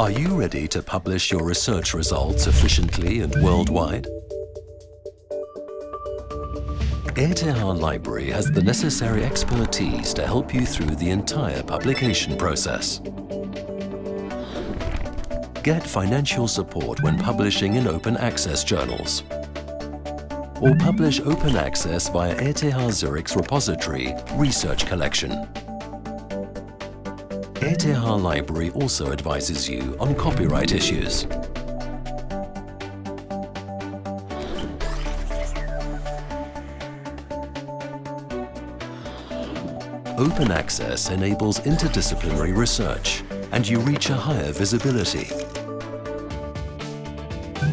Are you ready to publish your research results efficiently and worldwide? ETH Library has the necessary expertise to help you through the entire publication process. Get financial support when publishing in open access journals. Or publish open access via ETH Zurich's repository, Research Collection. ETH Library also advises you on copyright issues. Open access enables interdisciplinary research and you reach a higher visibility.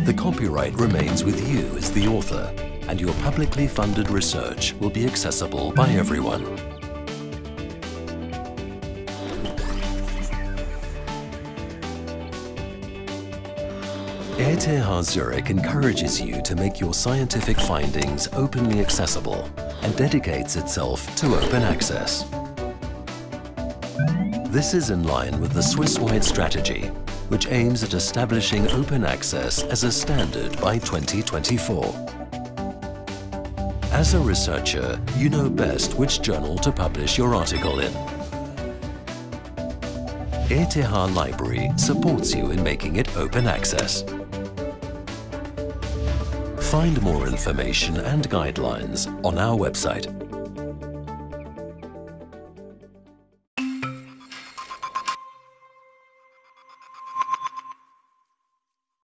The copyright remains with you as the author and your publicly funded research will be accessible by everyone. ETH Zurich encourages you to make your scientific findings openly accessible and dedicates itself to open access. This is in line with the Swiss-wide strategy, which aims at establishing open access as a standard by 2024. As a researcher, you know best which journal to publish your article in. ETH Library supports you in making it open access. Find more information and guidelines on our website